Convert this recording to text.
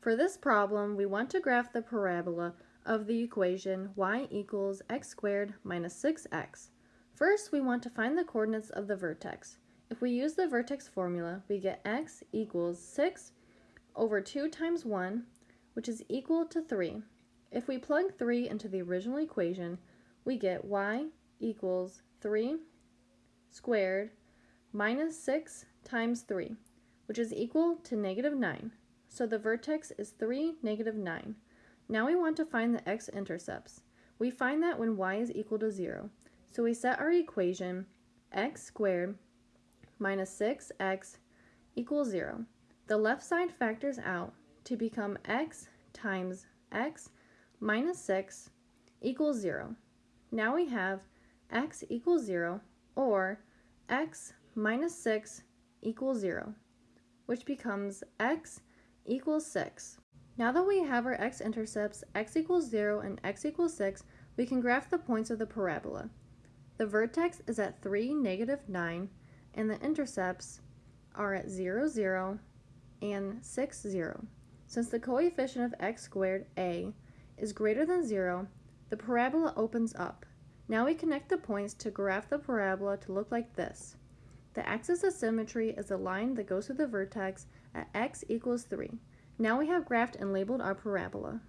For this problem, we want to graph the parabola of the equation y equals x squared minus 6x. First, we want to find the coordinates of the vertex. If we use the vertex formula, we get x equals 6 over 2 times 1, which is equal to 3. If we plug 3 into the original equation, we get y equals 3 squared minus 6 times 3, which is equal to negative 9. So the vertex is 3, negative 9. Now we want to find the x-intercepts. We find that when y is equal to 0. So we set our equation x squared minus 6x equals 0. The left side factors out to become x times x minus 6 equals 0. Now we have x equals 0 or x minus 6 equals 0, which becomes x equals 6. Now that we have our x-intercepts, x equals 0 and x equals 6, we can graph the points of the parabola. The vertex is at 3, negative 9, and the intercepts are at 0, 0, and 6, 0. Since the coefficient of x squared, a, is greater than 0, the parabola opens up. Now we connect the points to graph the parabola to look like this. The axis of symmetry is the line that goes through the vertex at x equals 3. Now we have graphed and labeled our parabola.